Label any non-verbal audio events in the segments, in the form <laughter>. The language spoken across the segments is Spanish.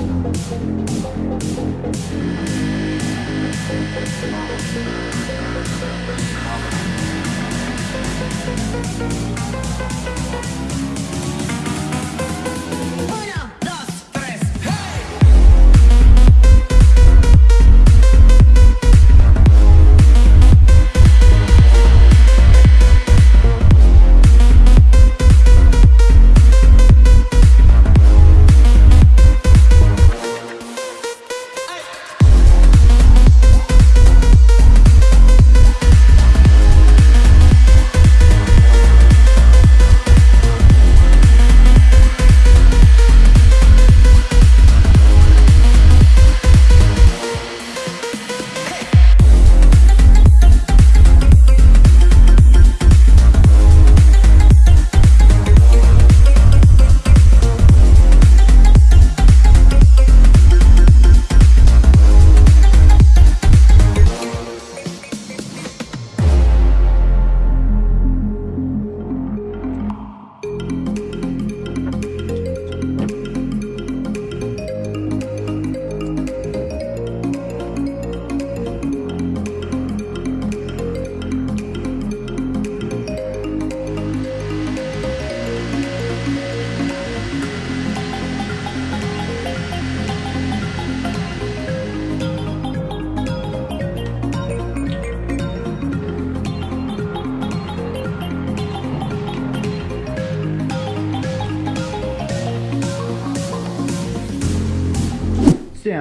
We'll be right back.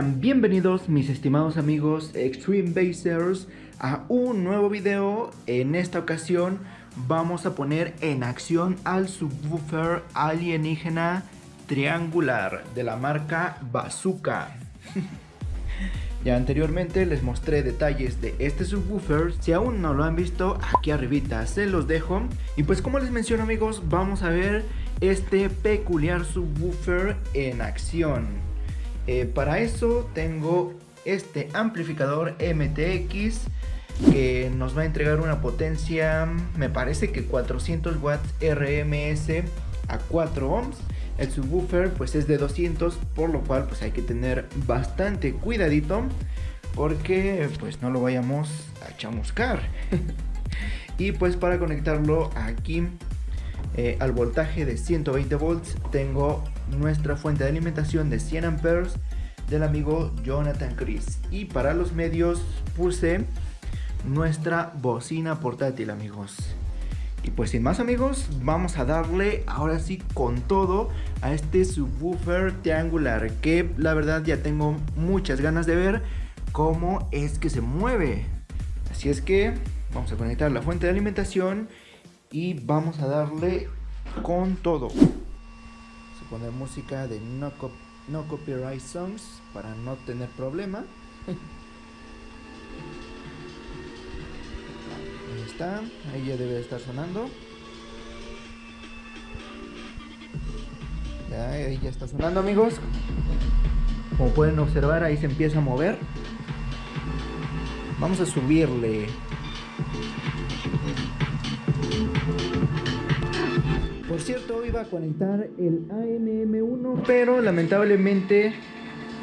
Bienvenidos mis estimados amigos Extreme Basers a un nuevo video. En esta ocasión vamos a poner en acción al subwoofer alienígena triangular de la marca Bazooka. <laughs> ya anteriormente les mostré detalles de este subwoofer, si aún no lo han visto aquí arribita se los dejo. Y pues como les menciono amigos vamos a ver este peculiar subwoofer en acción. Eh, para eso tengo este amplificador MTX que nos va a entregar una potencia, me parece que 400 watts RMS a 4 ohms. El subwoofer pues es de 200, por lo cual pues hay que tener bastante cuidadito porque pues no lo vayamos a chamuscar. <laughs> y pues para conectarlo aquí eh, al voltaje de 120 volts tengo nuestra fuente de alimentación de 100 amperes del amigo Jonathan Chris. Y para los medios puse nuestra bocina portátil amigos. Y pues sin más amigos vamos a darle ahora sí con todo a este subwoofer triangular que la verdad ya tengo muchas ganas de ver cómo es que se mueve. Así es que vamos a conectar la fuente de alimentación y vamos a darle con todo poner música de no, no copyright songs para no tener problema. Ahí está, ahí ya debe estar sonando. Ahí ya está sonando amigos. Como pueden observar ahí se empieza a mover. Vamos a subirle Cierto, iba a conectar el ANM1, pero lamentablemente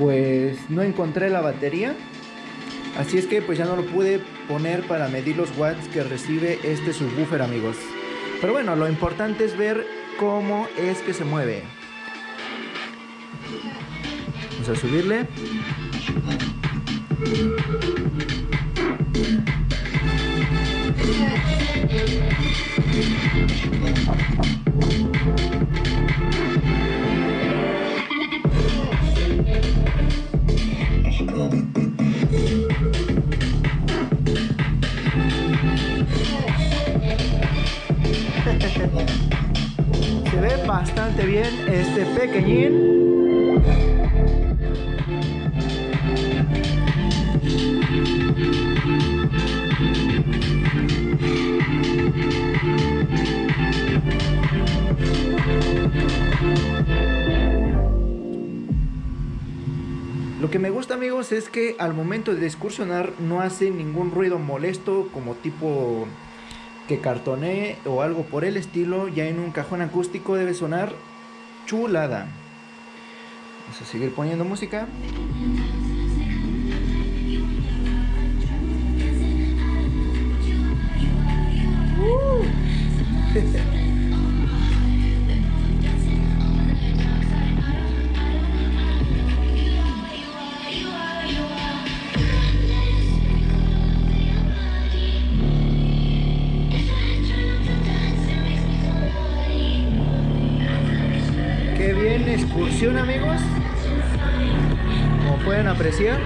pues no encontré la batería. Así es que pues ya no lo pude poner para medir los watts que recibe este subwoofer amigos. Pero bueno, lo importante es ver cómo es que se mueve. Vamos a subirle. Se ve bastante bien este pequeñín. Lo que me gusta amigos es que al momento de excursionar no hace ningún ruido molesto como tipo que cartonee o algo por el estilo, ya en un cajón acústico debe sonar chulada. Vamos a seguir poniendo música. Uh. <laughs> excursión amigos. Como pueden apreciar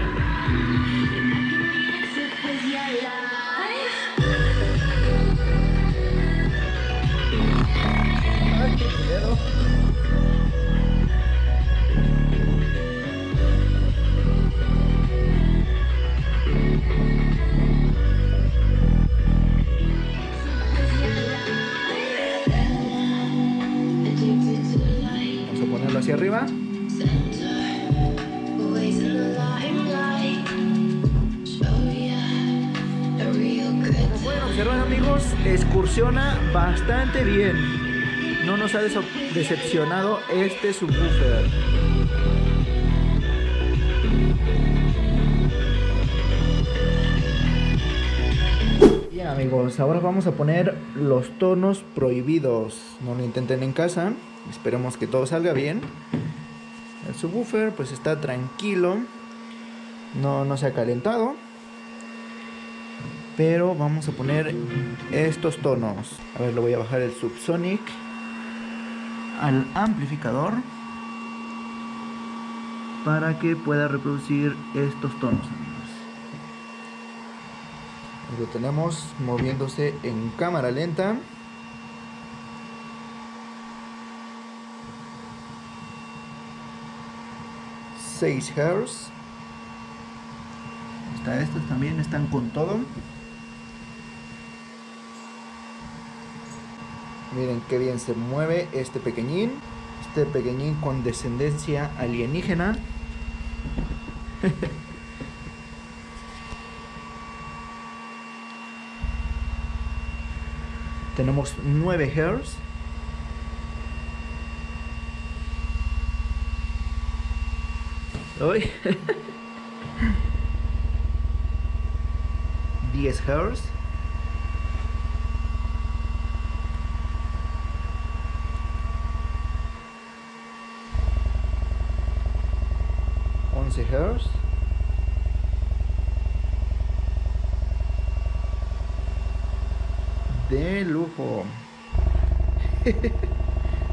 arriba. Como pueden observar amigos, excursiona bastante bien. No nos ha decepcionado este subwoofer. Bien amigos, ahora vamos a poner los tonos prohibidos. No lo intenten en casa. Esperemos que todo salga bien. El subwoofer pues está tranquilo. No, no se ha calentado. Pero vamos a poner estos tonos. A ver, lo voy a bajar el subsonic al amplificador. para que pueda reproducir estos tonos lo tenemos moviéndose en cámara lenta Seis Hz estos también están con todo. Miren qué bien se mueve este pequeñín. Este pequeñín con descendencia alienígena. <laughs> Tenemos 9 Hz 10 Hz 11 Hz de lujo. <laughs>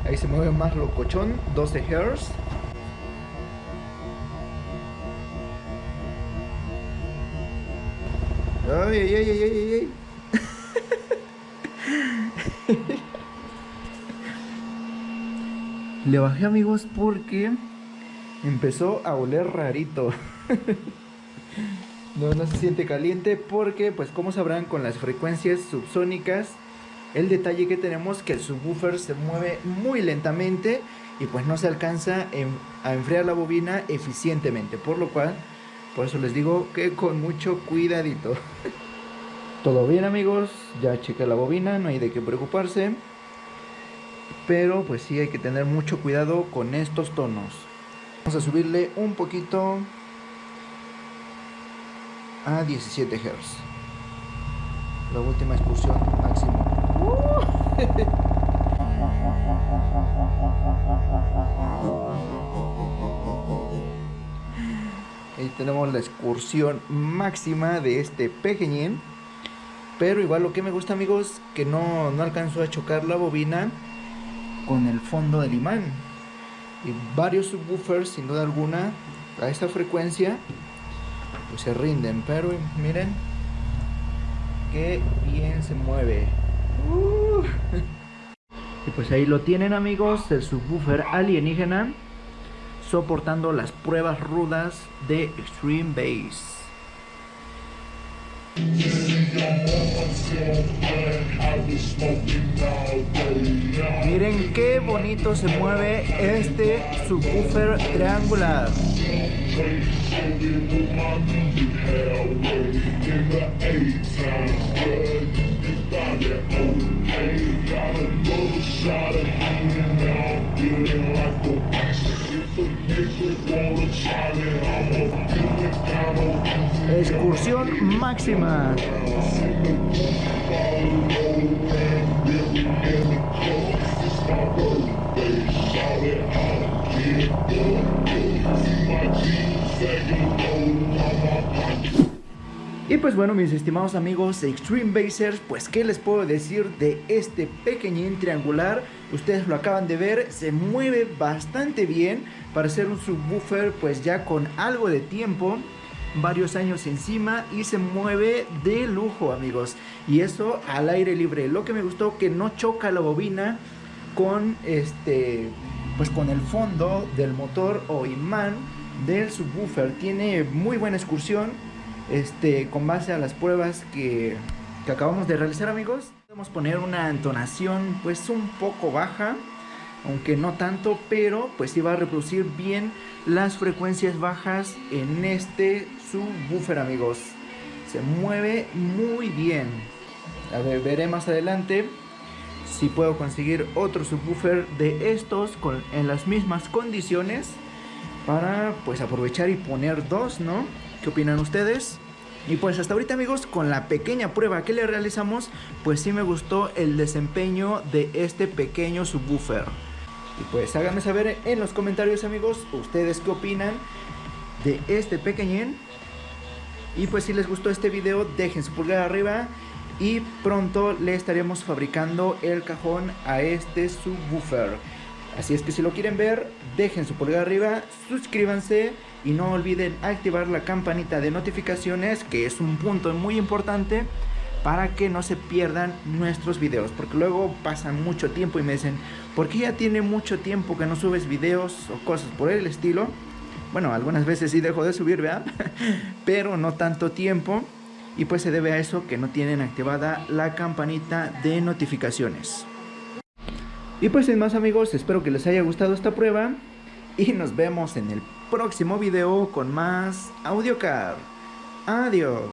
Ahí se mueve más locochón. 12 Hz Le bajé amigos porque empezó a oler rarito. <laughs> no, no se siente caliente porque, pues como sabrán, con las frecuencias subsónicas, el detalle que tenemos que el subwoofer se mueve muy lentamente y pues no se alcanza a enfriar la bobina eficientemente, por lo cual por eso les digo que con mucho cuidadito. Todo bien amigos, ya chequé la bobina, no hay de qué preocuparse. Pero pues sí hay que tener mucho cuidado con estos tonos. Vamos a subirle un poquito a 17 Hz. La última excursión máximo. <laughs> Ahí tenemos la excursión máxima de este pequeñín. Pero igual lo que me gusta amigos, que no, no alcanzó a chocar la bobina con el fondo del imán. Y varios subwoofers, sin duda alguna, a esta frecuencia, pues se rinden. Pero miren, qué bien se mueve. Uh. <laughs> Y pues ahí lo tienen amigos, el subwoofer alienígena soportando las pruebas rudas de Extreme Bass. Miren qué bonito se mueve este subwoofer triangular. Excursión máxima. Y pues bueno mis estimados amigos Extreme Basers, pues qué les puedo decir de este pequeñín triangular Ustedes lo acaban de ver, se mueve bastante bien para ser un subwoofer pues ya con algo de tiempo varios años encima y se mueve de lujo amigos. Y eso al aire libre. Lo que me gustó que no choca la bobina con este pues con el fondo del motor o imán del subwoofer. Tiene muy buena excursión este, con base a las pruebas que, acabamos de realizar amigos. Podemos poner una entonación pues un poco baja, aunque no tanto, pero pues sí va a reproducir bien las frecuencias bajas en este subwoofer amigos. Se mueve muy bien. A ver, veré más adelante si puedo conseguir otro subwoofer de estos con, en las mismas condiciones para pues aprovechar y poner dos, ¿no? ¿Qué opinan ustedes? Y pues hasta ahorita amigos, con la pequeña prueba que le realizamos, pues sí me gustó el desempeño de este pequeño subwoofer. Y pues háganme saber en los comentarios amigos, ustedes qué opinan de este pequeñín. Y pues si les gustó este video, dejen su pulgar arriba y pronto le estaremos fabricando el cajón a este subwoofer. Así es que si lo quieren ver, dejen su pulgar arriba, suscríbanse y no olviden activar la campanita de notificaciones, que es un punto muy importante para que no se pierdan nuestros videos, porque luego pasan mucho tiempo y me dicen, ¿por qué ya tiene mucho tiempo que no subes videos o cosas por el estilo? Bueno, algunas veces sí dejo de subir, ¿verdad? <laughs> Pero no tanto tiempo. Y pues se debe a eso que no tienen activada la campanita de notificaciones. Y pues sin más amigos, espero que les haya gustado esta prueba. Y nos vemos en el próximo video con más AudioCar. Adiós.